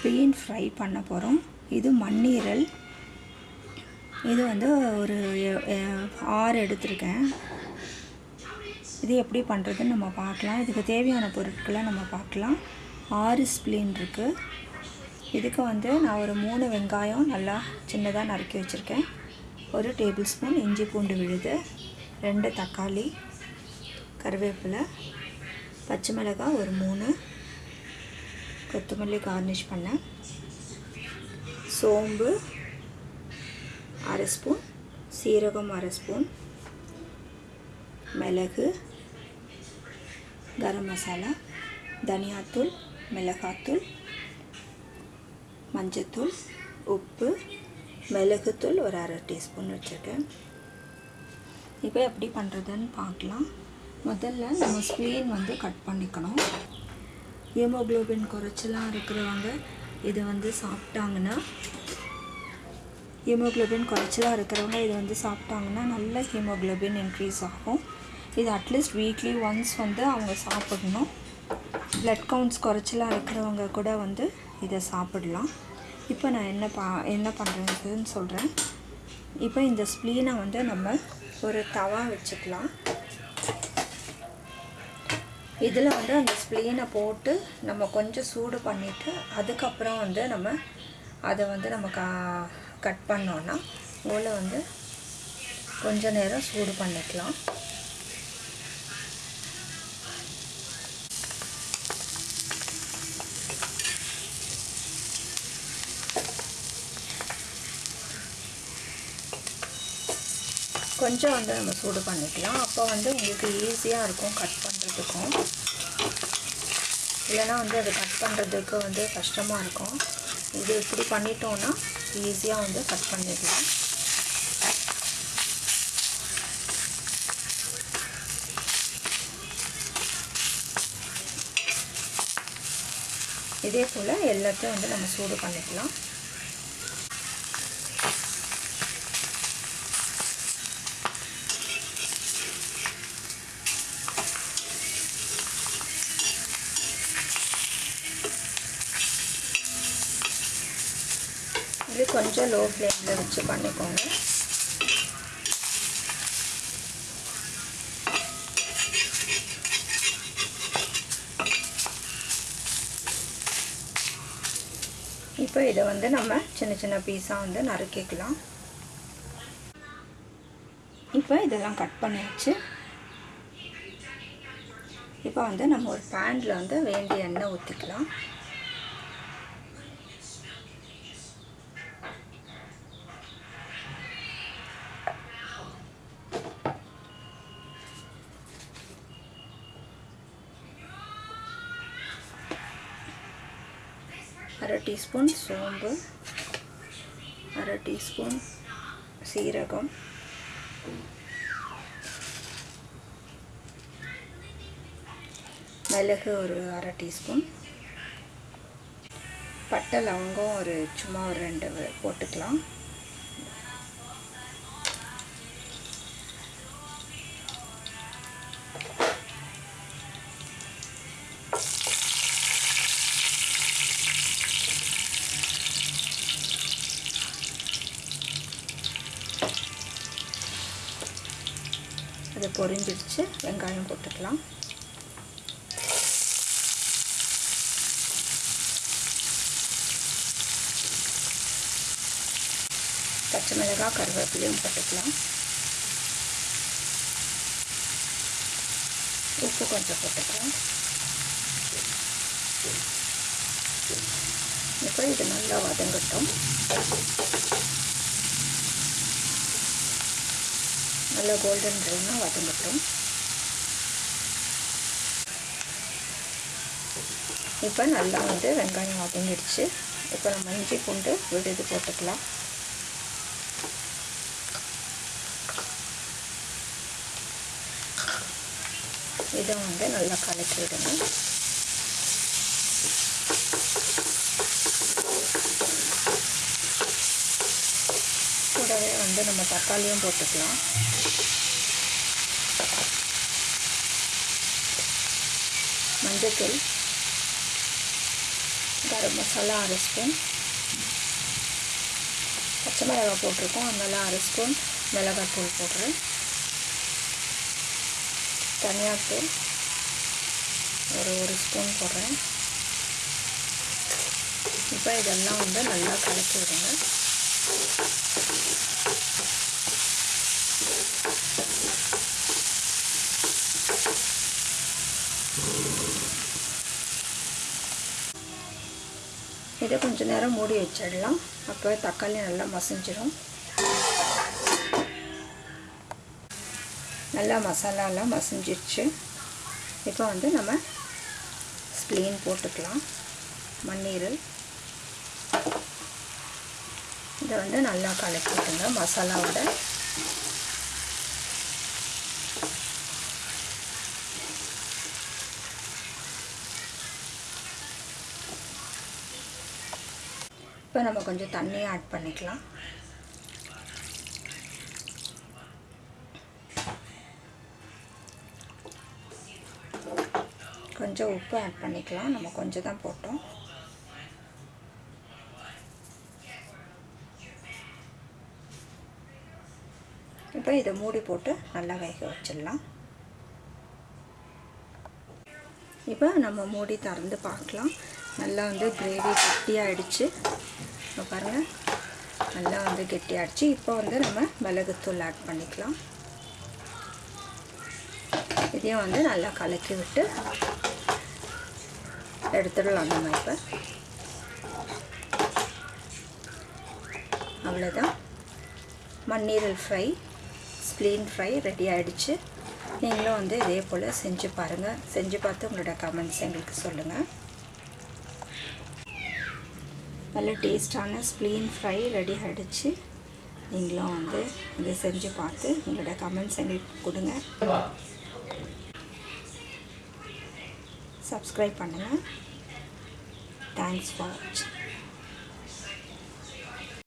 Spain fry பண்ண போகிறோம் இது மண்ணீரல். இது வந்து ஒரு ஆறு எடுத்திருக்கேன். இது எப்படி பண்ணுறதுன்னு நம்ம பார்க்கலாம். இதுக்கு தேவையான பொருட்களை நம்ம பார்க்கலாம். ஆறு ஸ்ப்ளீன் இருக்குது இதுக்கு வந்து நான் ஒரு மூணு வெங்காயம் நல்லா சின்னதாக நறுக்கி வச்சுருக்கேன். ஒரு டேபிள் ஸ்பூன் இஞ்சி பூண்டு விழுது. ரெண்டு தக்காளி கருவேப்பிலை பச்சை மிளகாய் ஒரு மூணு. கொத்தமல்லி கார்னிஷ் பண்ணேன். சோம்பு அரை ஸ்பூன் சீரகம் அரை ஸ்பூன் மிளகு கரம் மசாலா தனியாத்தூள் மிளகாத்தூள் மஞ்சத்தூள் உப்பு மிளகுத்தூள் ஒரு அரை டீஸ்பூன் வச்சுருக்கேன். இப்போ எப்படி பண்ணுறதுன்னு பார்க்கலாம். முதல்ல நம்ம ஸ்ப்ளீன் வந்து கட் பண்ணிக்கணும். ஹீமோக்ளோபின் குறைச்சலாக இருக்கிறவங்க இது வந்து சாப்பிட்டாங்கன்னா ஹீமோக்ளோபின் குறைச்சலாக இருக்கிறவங்க இது வந்து சாப்பிட்டாங்கன்னா நல்ல ஹீமோக்ளோபின் இன்க்ரீஸ் ஆகும். இது அட்லீஸ்ட் வீக்லி ஒன்ஸ் வந்து அவங்க சாப்பிடணும். ப்ளட் கவுண்ட்ஸ் குறைச்சலாக இருக்கிறவங்க கூட வந்து இதை சாப்பிடலாம். இப்போ நான் என்ன பா என்ன பண்ணுறதுன்னு சொல்கிறேன் இப்போ இந்த ஸ்ப்ளீனை வந்து நம்ம ஒரு தவா வச்சுக்கலாம். இதில் வந்து அந்த ஸ்ப்ளீனை போட்டு நம்ம கொஞ்சம் சூடு பண்ணிவிட்டு அதுக்கப்புறம் வந்து நம்ம அதை வந்து நம்ம கா கட் பண்ணோன்னா உள்ள வந்து கொஞ்ச நேரம் சூடு பண்ணிக்கலாம். கொஞ்சம் வந்து நம்ம சூடு பண்ணிக்கலாம். அப்போ வந்து உங்களுக்கு ஈஸியாக இருக்கும் கட் பண்ணுறதுக்கும் இல்லைன்னா வந்து அது கட் பண்ணுறதுக்கு வந்து கஷ்டமாக இருக்கும். இது இப்படி பண்ணிட்டோன்னா ஈஸியாக வந்து கட் பண்ணிடலாம். இதே போல் எல்லாத்தையும் வந்து நம்ம சூடு பண்ணிக்கலாம். இது கொஞ்சம் லோ ஃப்ளேமில் வச்சு பண்ணிக்கோங்க. இப்போ இதை வந்து நம்ம சின்ன சின்ன பீஸாக வந்து நறுக்கிக்கலாம். இப்போ இதெல்லாம் கட் பண்ணியாச்சு. இப்போ வந்து நம்ம ஒரு பேனில் வந்து வேண்டிய எண்ணெய் ஊற்றிக்கலாம் அரை டீஸ்பூன் சோம்பு அரை டீஸ்பூன் சீரகம். மிளகு ஒரு அரை டீஸ்பூன். பட்டை லவங்கம் ஒரு சும்மா ஒரு ரெண்டு போட்டுக்கலாம். அது பொரிஞ்சிடுச்சு. வெங்காயம் போட்டுக்கலாம். பச்சை மிளகாய் கருவேப்பிலையும் போட்டுக்கலாம். உப்பு கொஞ்சம் போட்டுக்கலாம். இப்போ இது நல்லா வதங்கட்டும். நல்லா கோல்டன் ப்ரௌனாக வதங்கட்டும் இப்போ நல்லா வந்து வெங்காயம் வதங்கிடுச்சு. இப்போ நம்ம இஞ்சி பூண்டு விடுது போட்டுக்கலாம். இதை வந்து நல்லா கலக்கி விடணும் கூடவே வந்து நம்ம தக்காளியும் போட்டுக்கலாம். மஞ்சத்தூள் கரம் மசாலா அரை ஸ்பூன். பச்சை மிளகாய் போட்டிருக்கோம் அதனால் அரை ஸ்பூன் மிளகாத்தூள் போடுறேன். தனியாத்தூள் ஒரு ஒரு ஸ்பூன் போடுறேன். இப்போ இதெல்லாம் வந்து நல்லா கலக்கி விடுங்க. இதை கொஞ்சம் நேரம் மூடி வச்சிடலாம். அப்போ தக்காளி நல்லா மசிஞ்சிடும் நல்லா மசாலாலாம் மசிஞ்சிருச்சு. இப்போ வந்து நம்ம ஸ்ப்ளீன் போட்டுக்கலாம். மண்ணீரல். இதை வந்து நல்லா கலக்கிட்டுங்க மசாலாவோட. இப்போ நம்ம கொஞ்சம் தண்ணியை ஆட் பண்ணிக்கலாம். கொஞ்சம் உப்பு ஆட் பண்ணிக்கலாம். நம்ம கொஞ்சம் தான் போட்டோம். இப்போ இதை மூடி போட்டு நல்லா வேக வச்சிடலாம். இப்போ நம்ம மூடி திறந்து பார்க்கலாம். நல்லா வந்து கிரேவி கெட்டியாகிடுச்சு இப்போ பாருங்கள் நல்லா வந்து கெட்டியாகிடுச்சு இப்போ வந்து நம்ம மிளகுத்தூள் ஆட் பண்ணிக்கலாம். இதையும் வந்து நல்லா கலக்கி விட்டு எடுத்துடலாம் நம்ம இப்போ. அவ்வளோதான் மண்ணீரல் ஃப்ரை ஸ்ப்ளீன் ஃப்ரை ரெடி ஆகிடுச்சு நீங்களும் வந்து இதே போல் செஞ்சு பாருங்கள் செஞ்சு பார்த்து உங்களோட கமெண்ட்ஸ் எங்களுக்கு சொல்லுங்கள் நல்ல டேஸ்டான ஸ்ப்ளீன் ஃப்ரை ரெடி ஆகிடுச்சு நீங்களும் வந்து இதை செஞ்சு பார்த்து உங்களோட கமெண்ட்ஸ் எங்களுக்கு கொடுங்க. சப்ஸ்கிரைப் பண்ணுங்கள் தேங்க்ஸ் ஃபார் வாட்சிங்